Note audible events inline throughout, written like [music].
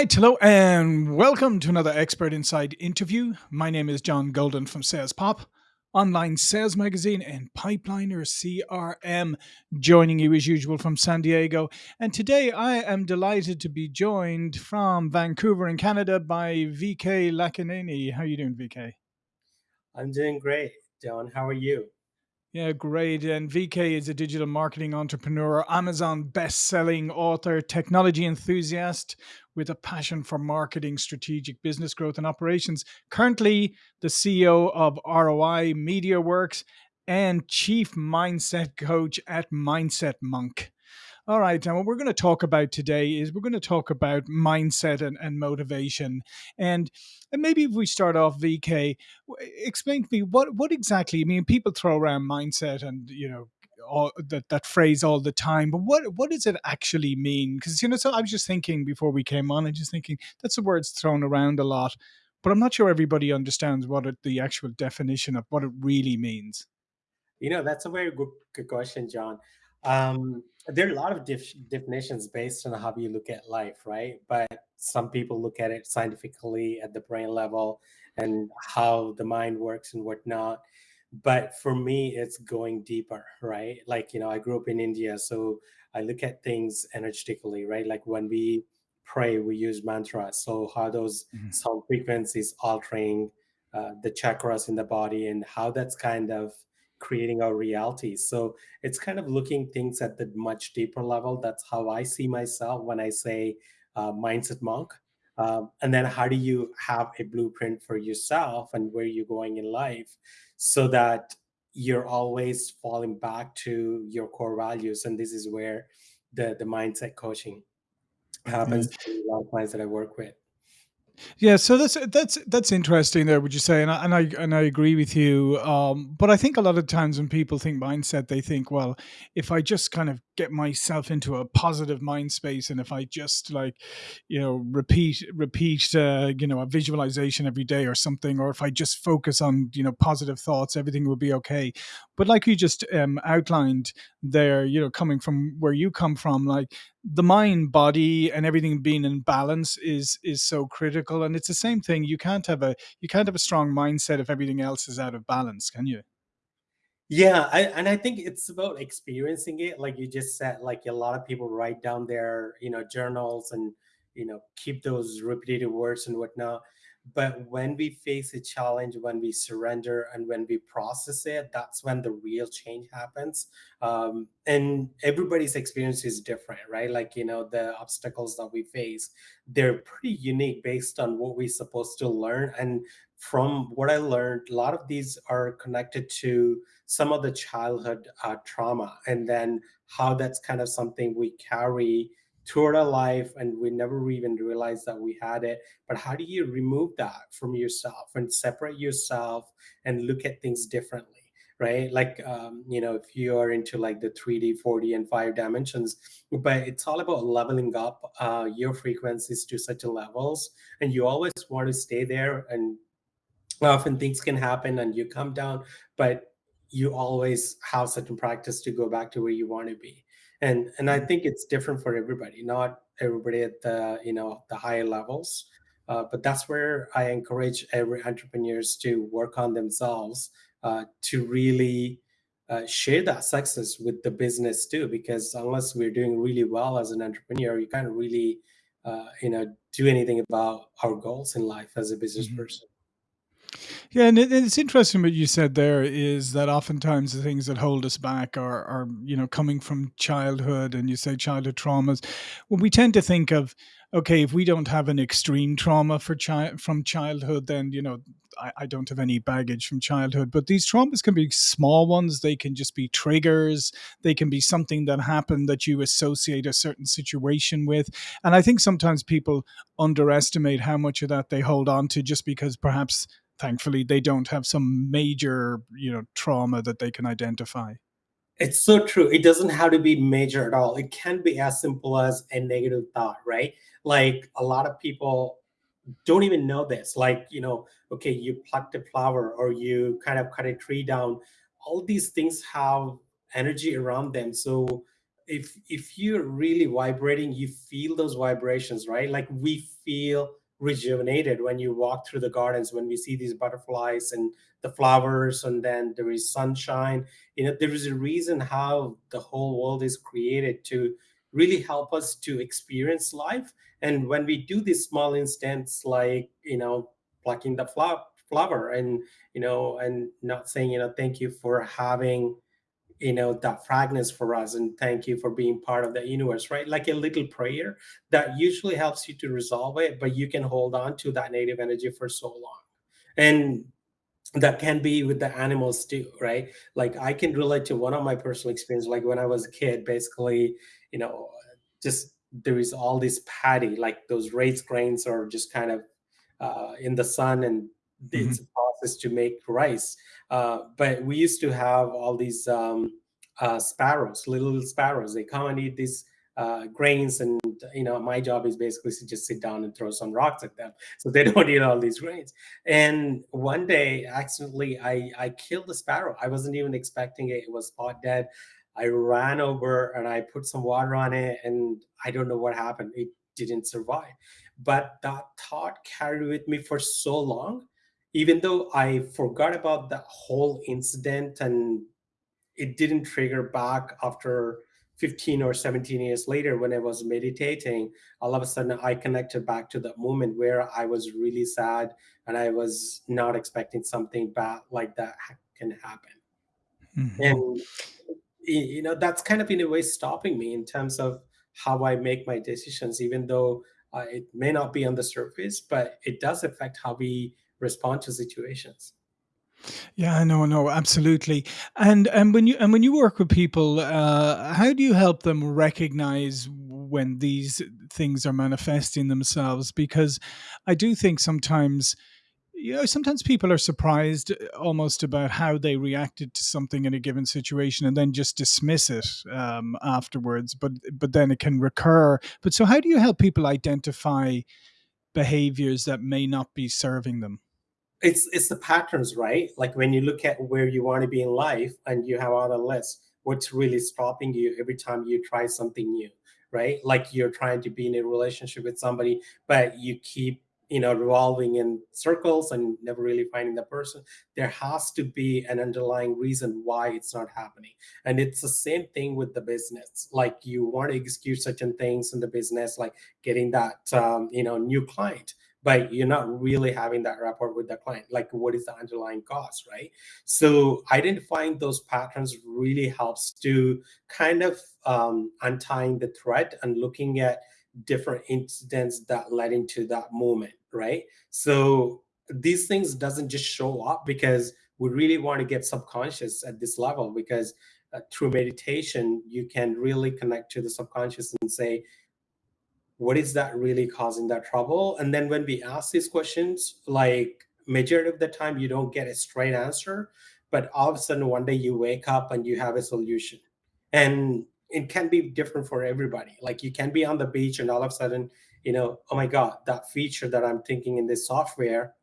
right, hello, and welcome to another Expert Insights interview. My name is John Golden from Sales Pop, online sales magazine, and Pipeliner CRM, joining you as usual from San Diego. And today I am delighted to be joined from Vancouver in Canada by VK Lakanini. How are you doing, VK? I'm doing great, John. How are you? Yeah, great. And VK is a digital marketing entrepreneur, Amazon best-selling author, technology enthusiast with a passion for marketing, strategic business growth and operations. Currently the CEO of ROI Media Works and chief mindset coach at Mindset Monk. All right. And what we're going to talk about today is we're going to talk about mindset and, and motivation. And, and maybe if we start off, VK, explain to me what, what exactly, I mean, people throw around mindset and, you know, all that, that phrase all the time, but what, what does it actually mean? Because, you know, so I was just thinking before we came on, and just thinking that's the words thrown around a lot, but I'm not sure everybody understands what it, the actual definition of what it really means. You know, that's a very good, good question, John. Um, there are a lot of def- definitions based on how you look at life, right? But some people look at it scientifically at the brain level and how the mind works and whatnot. But for me, it's going deeper, right? Like, you know, I grew up in India, so I look at things energetically, right? Like when we pray, we use mantras. So how those Mhm. sound frequencies altering uh, the chakras in the body and how that's kind of creating our reality. So it's kind of looking things at the much deeper level. That's how I see myself when I say uh, mindset monk. Um, and then how do you have a blueprint for yourself and where you're going in life so that you're always falling back to your core values. And this is where the, the mindset coaching happens to a lot of clients that I work with. Yeah, so that's that's that's interesting there, would you say? And I and I and I agree with you. Um, but I think a lot of times when people think mindset, they think, well, if I just kind of get myself into a positive mind space, and if I just like, you know, repeat repeat, uh, you know, a visualization every day or something, or if I just focus on you know positive thoughts, everything will be okay. But like you just um, outlined there, you know, coming from where you come from, like the mind body and everything being in balance is is so critical and it's the same thing you can't have a you can't have a strong mindset if everything else is out of balance can you Yeah, I, and I think it's about experiencing it. Like you just said, like a lot of people write down their, you know, journals and, you know, keep those repetitive words and whatnot. But when we face a challenge, when we surrender and when we process it, that's when the real change happens. Um, and everybody's experience is different, right? Like, you know, the obstacles that we face, they're pretty unique based on what we're supposed to learn. And from what I learned, a lot of these are connected to some of the childhood uh, trauma and then how that's kind of something we carry throughout our life and we never even realized that we had it. But how do you remove that from yourself and separate yourself and look at things differently right? Like um, you know if you are into like the 3d 4d and 5 dimensions but it's all about leveling up uh, your frequencies to such levels and you always want to stay there and often things can happen and you come down but you always have certain practice to go back to where you want to be and and i Mhm. think it's different for everybody not everybody at the you know the higher levels uh, but that's where i encourage every entrepreneurs to work on themselves uh, to really uh, share that success with the business too because unless we're doing really well as an entrepreneur you can't really uh, you know do anything about our goals in life as a business Mhm. person Yeah, and it, it's interesting what you said there is that oftentimes the things that hold us back are, are, you know, coming from childhood, and you say childhood traumas. Well, we tend to think of, okay, if we don't have an extreme trauma for child from childhood, then you know, I, I don't have any baggage from childhood. But these traumas can be small ones. They can just be triggers. They can be something that happened that you associate a certain situation with. And I think sometimes people underestimate how much of that they hold on to just because perhaps thankfully they don't have some major you know trauma that they can identify It's so true. It doesn't have to be major at all. It can be as simple as a negative thought, right? Like a lot of people don't even know this. Like, you know, okay, you plucked a flower or you kind of cut a tree down. All these things have energy around them. So if if you're really vibrating, you feel those vibrations, right? Like we feel rejuvenated when you walk through the gardens, when we see these butterflies and the flowers, and then there is sunshine. You know, there is a reason how the whole world is created to really help us to experience life. And when we do these small instants, like you know, plucking the flower flower and you know and not saying you know thank you for having you know that fragrance for us and thank you for being part of the universe right? Like a little prayer that usually helps you to resolve it but you can hold on to that native energy for so long. And that can be with the animals too right? Like i can relate to one of my personal experience like when i was a kid basically you know just there is all this paddy like those raised grains are just kind of uh, in the sun and Mhm. it's process to make rice. Uh, but we used to have all these um, uh, sparrows, little sparrows. They come and eat these uh, grains, and you know, my job is basically to just sit down and throw some rocks at them, so they [laughs] don't eat all these grains. And one day, accidentally, I I killed the sparrow. I wasn't even expecting it. It was spot dead. I ran over and I put some water on it, and I don't know what happened. It didn't survive. But that thought carried with me for so long even though I forgot about that whole incident and it didn't trigger back after 15 or 17 years later when I was meditating, all of a sudden I connected back to that moment where I was really sad and I was not expecting something bad like that can happen. Mhm. And you know that's kind of in a way stopping me in terms of how I make my decisions, even though uh, it may not be on the surface, but it does affect how we respond to situations. Yeah, no, no, absolutely. And and when you and when you work with people, uh, how do you help them recognize when these things are manifesting themselves? Because I do think sometimes, you know, sometimes people are surprised almost about how they reacted to something in a given situation and then just dismiss it um, afterwards. But but then it can recur. But so, how do you help people identify behaviors that may not be serving them? It's it's the patterns, right? Like when you look at where you want to be in life and you have on a list, what's really stopping you every time you try something new, right? Like you're trying to be in a relationship with somebody, but you keep, you know, revolving in circles and never really finding the person. There has to be an underlying reason why it's not happening. And it's the same thing with the business. Like you want to execute certain things in the business, like getting that um, you know, new client but you're not really having that rapport with the client like what is the underlying cause right? So identifying those patterns really helps to kind of um, untying the thread and looking at different incidents that led into that moment right? So these things doesn't just show up because we really want to get subconscious at this level because uh, through meditation you can really connect to the subconscious and say what is that really causing that trouble? And then when we ask these questions like majority of the time you don't get a straight answer but all of a sudden one day you wake up and you have a solution. And it can be different for everybody. Like you can be on the beach and all of a sudden you know oh my god that feature that i'm thinking in this software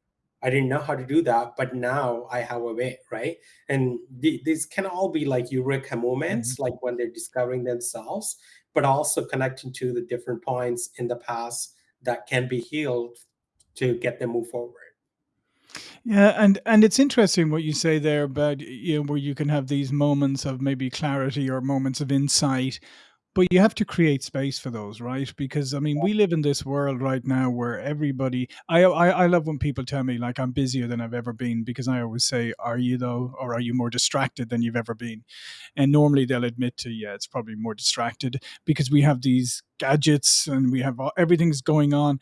i didn't know how to do that but now i have a way right? And the, these can all be like eureka moments mm-hmm. like when they're discovering themselves but also connecting to the different points in the past that can be healed to get them move forward. Yeah, and and it's interesting what you say there about you know where you can have these moments of maybe clarity or moments of insight, but you have to create space for those, right? Because I mean, we live in this world right now where everybody. I I, I love when people tell me like I'm busier than I've ever been because I always say, "Are you though, or are you more distracted than you've ever been?" And normally they'll admit to, "Yeah, it's probably more distracted because we have these gadgets and we have all, everything's going on."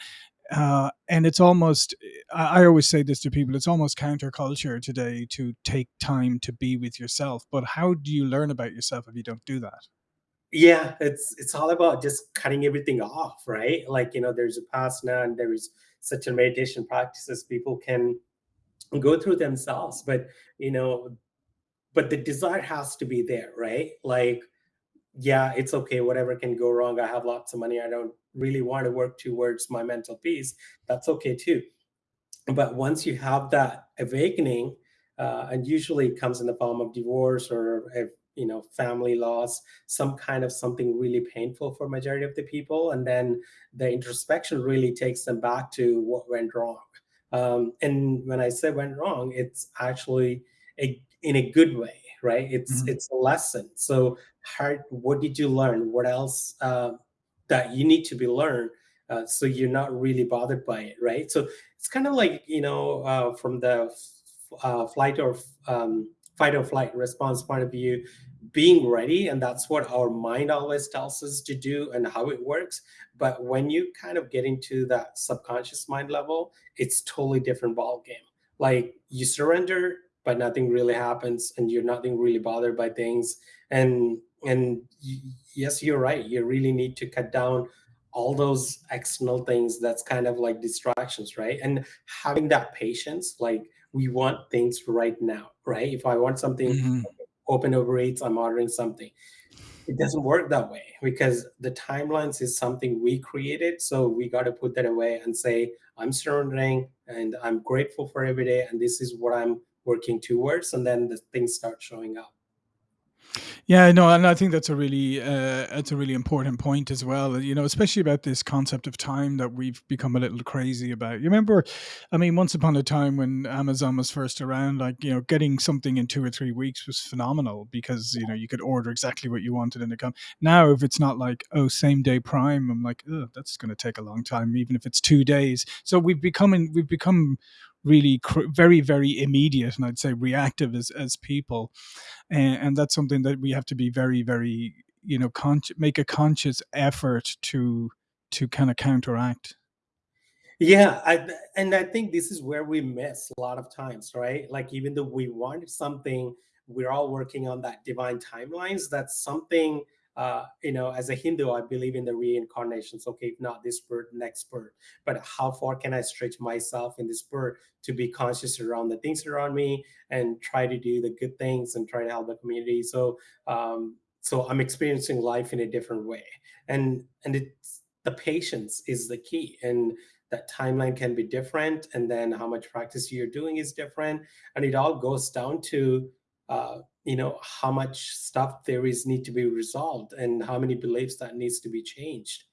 uh, and it's almost I, I always say this to people it's almost counterculture today to take time to be with yourself but how do you learn about yourself if you don't do that Yeah, it's it's all about just cutting everything off, right? Like, you know, there's a pasana and there is such a meditation practices people can go through themselves, but you know, but the desire has to be there, right? Like, yeah, it's okay, whatever can go wrong. I have lots of money. I don't really want to work towards my mental peace. That's okay too but once you have that awakening uh, and usually it comes in the form of divorce or you know family loss some kind of something really painful for majority of the people and then the introspection really takes them back to what went wrong. Um, and when i say went wrong it's actually a, in a good way right? It's Mhm. it's a lesson. So how, what did you learn? What else uh, that you need to be learned uh, so you're not really bothered by it right? So it's kind of like you know uh, from the uh, flight or um, fight or flight response point of view being ready and that's what our mind always tells us to do and how it works. But when you kind of get into that subconscious mind level it's totally different ball game like you surrender but nothing really happens and you're nothing really bothered by things. And and yes you're right. You really need to cut down all those external things that's kind of like distractions right? And having that patience like we want things right now right? If i want something Mhm. open Uber Eats i'm ordering something. It doesn't work that way because the timelines is something we created so we got to put that away and say i'm surrendering and i'm grateful for every day and this is what i'm working towards and then the things start showing up Yeah, no, and I think that's a really uh, that's a really important point as well. You know, especially about this concept of time that we've become a little crazy about. You remember, I mean, once upon a time when Amazon was first around, like you know, getting something in two or three weeks was phenomenal because you know you could order exactly what you wanted and it come. Now, if it's not like oh same day Prime, I'm like, oh, that's going to take a long time, even if it's two days. So we've become we've become really cr- very very immediate and I'd say reactive as as people and, and that's something that we have to be very very you know con- make a conscious effort to to kind of counteract Yeah, I, and I think this is where we miss a lot of times, right? Like even though we wanted something, we're all working on that divine timelines. That's something, uh, you know, as a Hindu, I believe in the reincarnations. Okay, if not this birth, next birth. But how far can I stretch myself in this birth to be conscious around the things around me and try to do the good things and try to help the community? So, um, so I'm experiencing life in a different way, and and it's the patience is the key and that timeline can be different and then how much practice you're doing is different and it all goes down to uh, you know how much stuff theories need to be resolved and how many beliefs that needs to be changed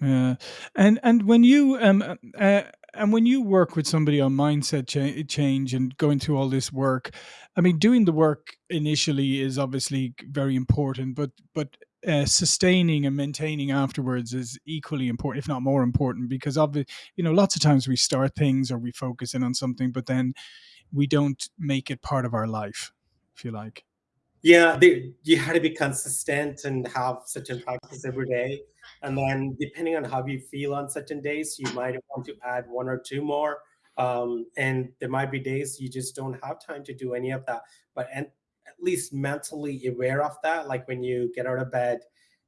Yeah, and and when you um uh, uh, and when you work with somebody on mindset cha- change and going through all this work, I mean, doing the work initially is obviously very important, but but uh, sustaining and maintaining afterwards is equally important, if not more important, because obviously, you know, lots of times we start things or we focus in on something, but then we don't make it part of our life. If you like. Yeah, they, you had to be consistent and have certain practice every day. And then, depending on how you feel on certain days, you might want to add one or two more. Um, and there might be days you just don't have time to do any of that. But and at least mentally aware of that, like when you get out of bed,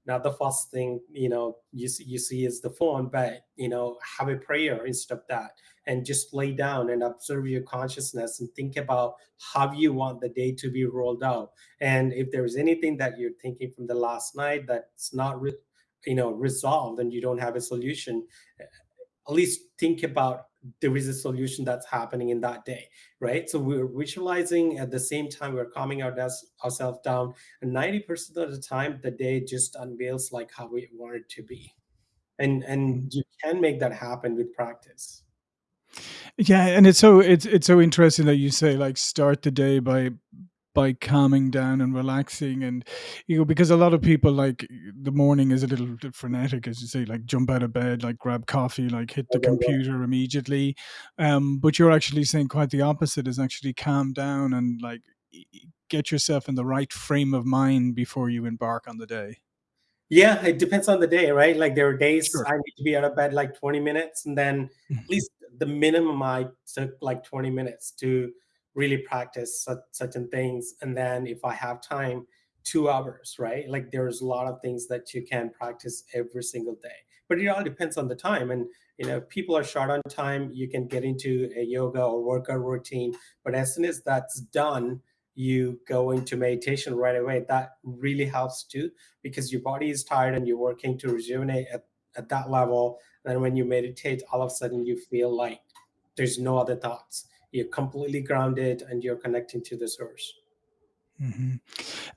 not the first thing you know you see, you see is the phone, but you know have a prayer instead of that, and just lay down and observe your consciousness and think about how you want the day to be rolled out. And if there's anything that you're thinking from the last night that's not you know resolved and you don't have a solution at least think about there is a solution that's happening in that day right? So we're visualizing at the same time we're calming our ourselves down and 90% of the time the day just unveils like how we want it to be. And and you can make that happen with practice. Yeah, and it's so it's it's so interesting that you say like start the day by by calming down and relaxing and you know because a lot of people like the morning is a little frenetic as you say like jump out of bed like grab coffee like hit the computer immediately. Um but you're actually saying quite the opposite is actually calm down and like get yourself in the right frame of mind before you embark on the day. Yeah, it depends on the day, right? Like there are days sure. I need to be out of bed like 20 minutes, and then at least the minimum I took like 20 minutes to really practice such, certain things. And then if I have time, two hours, right? Like there's a lot of things that you can practice every single day. But it all depends on the time. And you know, people are short on time, you can get into a yoga or workout routine. But as soon as that's done, you go into meditation right away. That really helps too because your body is tired and you're working to rejuvenate at, at that level. And when you meditate, all of a sudden you feel like there's no other thoughts. You're completely grounded and you're connecting to the source. hmm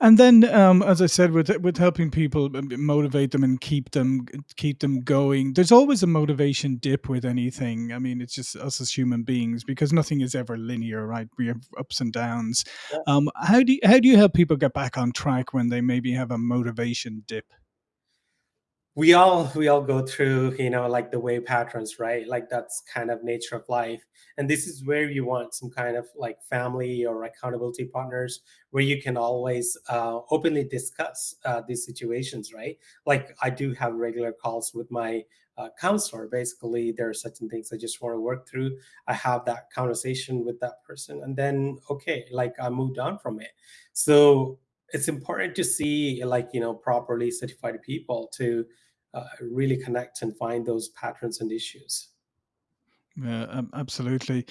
And then, um, as I said, with with helping people m- m- motivate them and keep them keep them going, there's always a motivation dip with anything. I mean, it's just us as human beings because nothing is ever linear, right? We have ups and downs. Um, how do you, how do you help people get back on track when they maybe have a motivation dip? We all we all go through you know like the wave patterns right? Like that's kind of nature of life. And this is where you want some kind of like family or accountability partners where you can always uh, openly discuss uh, these situations right? Like i do have regular calls with my uh, counselor. Basically there are certain things i just want to work through. I have that conversation with that person and then okay like i moved on from it. So it's important to see like you know properly certified people to uh, really connect and find those patterns and issues. Yeah, um, absolutely.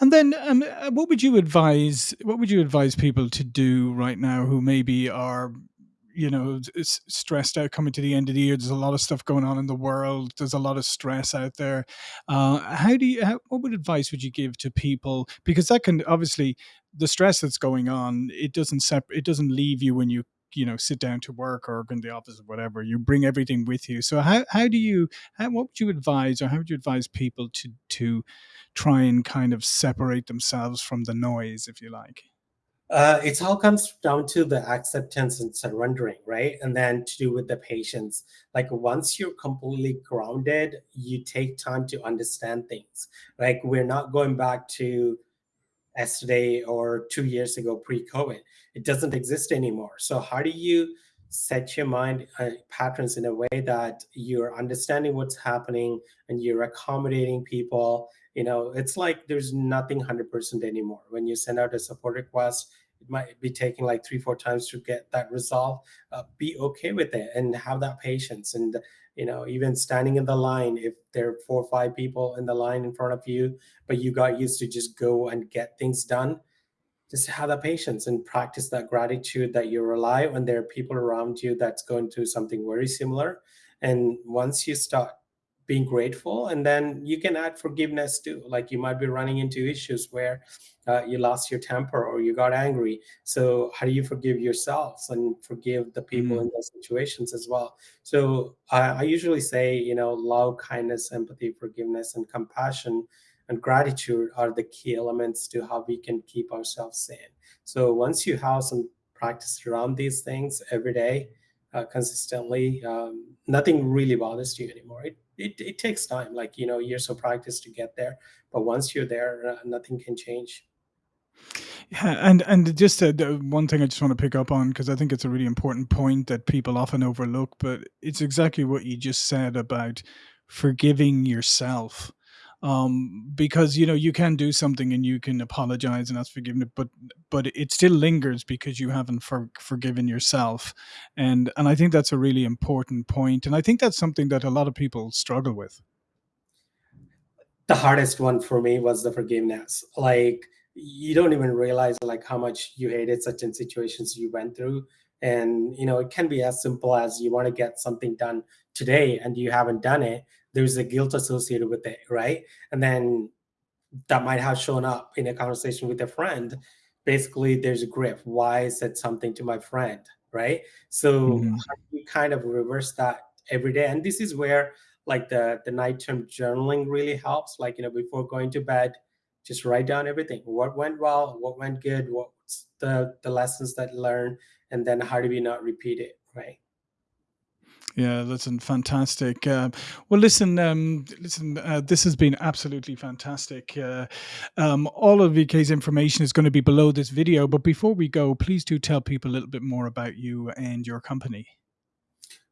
And then, um, uh, what would you advise? What would you advise people to do right now who maybe are, you know, stressed out coming to the end of the year? There's a lot of stuff going on in the world. There's a lot of stress out there. Uh, how do you? How, what would advice would you give to people? Because that can obviously the stress that's going on. It doesn't sep- It doesn't leave you when you you know sit down to work or go in the office or whatever. You bring everything with you. So how how do you? How, what would you advise, or how would you advise people to to try and kind of separate themselves from the noise, if you like. Uh, it all comes down to the acceptance and surrendering, right? And then to do with the patience. Like once you're completely grounded, you take time to understand things. Like we're not going back to yesterday or two years ago pre-COVID. It doesn't exist anymore. So how do you set your mind uh, patterns in a way that you're understanding what's happening and you're accommodating people? You know, it's like there's nothing 100% anymore. When you send out a support request, it might be taking like three, four times to get that resolved. Uh, be okay with it and have that patience. And you know, even standing in the line, if there are four or five people in the line in front of you, but you got used to just go and get things done, just have the patience and practice that gratitude that you rely on there are people around you that's going through something very similar. And once you start being grateful, and then you can add forgiveness too. Like you might be running into issues where uh, you lost your temper or you got angry. So how do you forgive yourselves and forgive the people Mm, in those situations as well? So I, I usually say, you know, love, kindness, empathy, forgiveness, and compassion and gratitude are the key elements to how we can keep ourselves sane. So once you have some practice around these things every day, uh, consistently, um, nothing really bothers you anymore. It, it it takes time, like you know, years of practice to get there. But once you're there, uh, nothing can change. Yeah, and and just uh, the one thing I just want to pick up on because I think it's a really important point that people often overlook, but it's exactly what you just said about forgiving yourself. Um, because you know you can do something and you can apologize and ask forgiveness, but but it still lingers because you haven't for, forgiven yourself, and and I think that's a really important point, and I think that's something that a lot of people struggle with. the hardest one for me was the forgiveness like you don't even realize like how much you hated certain situations you went through and you know it can be as simple as you want to get something done today and you haven't done it there's a guilt associated with it right? And then that might have shown up in a conversation with a friend. Basically there's a grip why i said something to my friend right? So hmm how you kind of reverse that every day? And this is where like the the nighttime journaling really helps. Like you know before going to bed just write down everything. What went well what went good what's the the lessons that learned and then how do we not repeat it right Yeah, listen, fantastic. Uh, well, listen, um, listen. Uh, this has been absolutely fantastic. Uh, um, all of VK's information is going to be below this video. But before we go, please do tell people a little bit more about you and your company.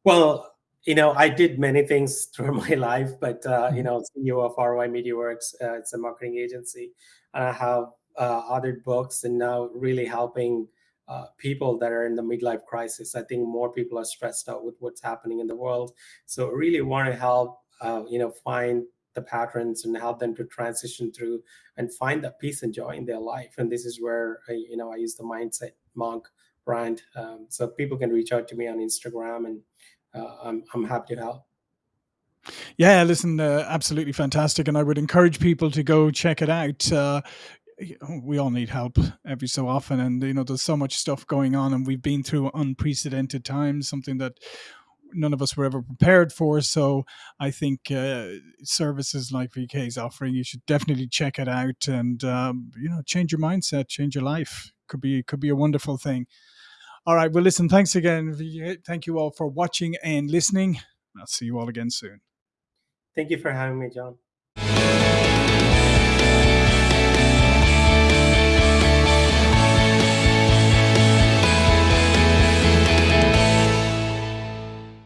Well, you know, I did many things [laughs] through my life, but uh, you Mhm. know, CEO of ROI MediaWorks, uh, it's a marketing agency, and I have uh, authored books and now really helping uh, people that are in the midlife crisis. I think more people are stressed out with what's happening in the world, so really want to help, uh, you know, find the patterns and help them to transition through and find that peace and joy in their life. And this is where I, you know I use the mindset monk brand, um, so people can reach out to me on Instagram and uh, I'm I'm happy to help. Yeah, listen, uh, absolutely fantastic, and I would encourage people to go check it out. Uh, we all need help every so often and you know there's so much stuff going on and we've been through unprecedented times something that none of us were ever prepared for so i think uh, services like vk is offering you should definitely check it out and um, you know change your mindset change your life. Could be could be a wonderful thing. All right well listen thanks again thank you all for watching and listening. I'll see you all again soon. Thank you for having me john